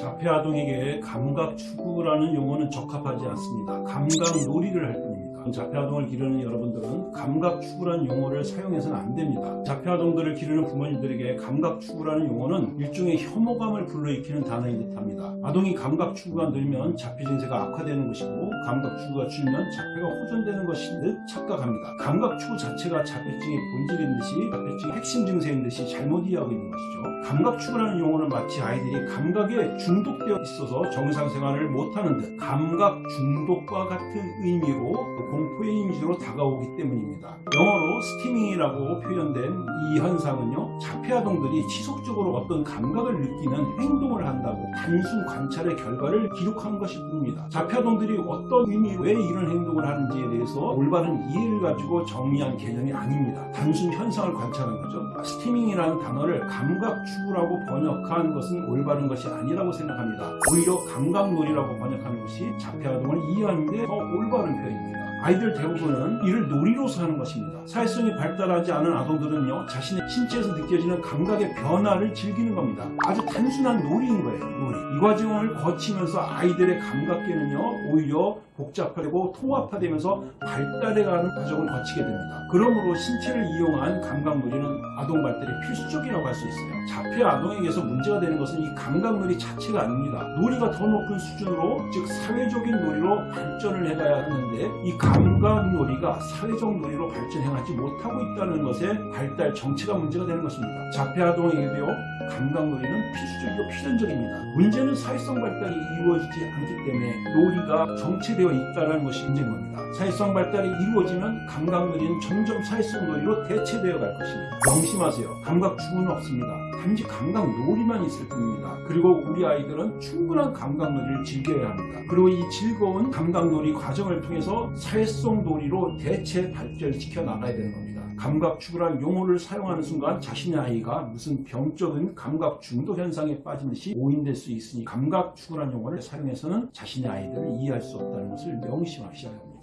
자폐아동에게 감각 추구라는 용어는 적합하지 않습니다. 감각 놀이를 할 뿐입니다. 자폐아동을 기르는 여러분들은 감각 추구라는 용어를 사용해서는 안 됩니다. 자폐아동들을 기르는 부모님들에게 감각 추구라는 용어는 일종의 혐오감을 불러일으키는 단어인 듯합니다. 아동이 감각 추구가 늘면 자폐 증세가 악화되는 것이고 감각 추구가 줄면 자폐가 호전되는 것인 듯 착각합니다. 감각 추구 자체가 자폐증의 본질인 듯이 자폐증의 핵심 증세인 듯이 잘못 이해하고 있는 것이죠. 감각 추구라는 용어는 마치 아이들이 감각에 중독되어 있어서 정상 생활을 못하는 듯 감각 중독과 같은 의미로 공포의 이미지로 다가오기 때문입니다. 영어로 스티밍이라고 표현된 이 현상은요 자폐아동들이 지속적으로 어떤 감각을 느끼는 행동을 한다고 단순 관찰의 결과를 기록한 것일 뿐입니다. 자폐아동들이 어떤 의미로 왜 이런 행동을 하는지에 대해서 올바른 이해를 가지고 정리한 개념이 아닙니다. 단순 현상을 관찰한 거죠. 스티밍이라는 단어를 감각 추구라고 번역한 것은 올바른 것이 아니라고 생각합니다. 오히려 감각놀이라고 번역하는 것이 자폐아동을 이해하는 데 더 올바른 표현입니다. 아이들 대부분은 이를 놀이로서 하는 것입니다. 사회성이 발달하지 않은 아동들은요 자신의 신체에서 느껴지는 감각의 변화를 즐기는 겁니다. 아주 단순한 놀이인 거예요. 놀이. 이 과정을 거치면서 아이들의 감각계는요 오히려 복잡하고 통합화되면서 발달해가는 과정을 거치게 됩니다. 그러므로 신체를 이용한 감각놀이는 아동 발달에 필수적이라고 할 수 있어요. 자폐 아동에게서 문제가 되는 것은 이 감각놀이 자체가 아닙니다. 놀이가 더 높은 수준으로 즉 사회적인 놀이로 발전을 해가야 하는데 이 감각 놀이가 사회적 놀이로 발전해가지 못하고 있다는 것에 발달 정체가 문제가 되는 것입니다. 자폐 아동에게도요 감각 놀이는 필수적이고 필연적입니다. 문제는 사회성 발달이 이루어지지 않기 때문에 놀이가 정체되어 있다는 것이 문제인 겁니다. 사회성 발달이 이루어지면 감각 놀이는 점점 사회성 놀이로 대체되어 갈 것입니다. 명심하세요. 감각 추구는 없습니다. 단지 감각 놀이만 있을 뿐입니다. 그리고 우리 아이들은 충분한 감각 놀이를 즐겨야 합니다. 그리고 이 즐거운 감각 놀이 과정을 통해서 사회 성 놀이로 대체 발전시켜 나가야 되는 겁니다. 감각 추구란 용어를 사용하는 순간 자신의 아이가 무슨 병적인 감각 중독 현상에 빠진 듯이 오인될 수 있으니 감각 추구란 용어를 사용해서는 자신의 아이들을 이해할 수 없다는 것을 명심하셔야 합니다.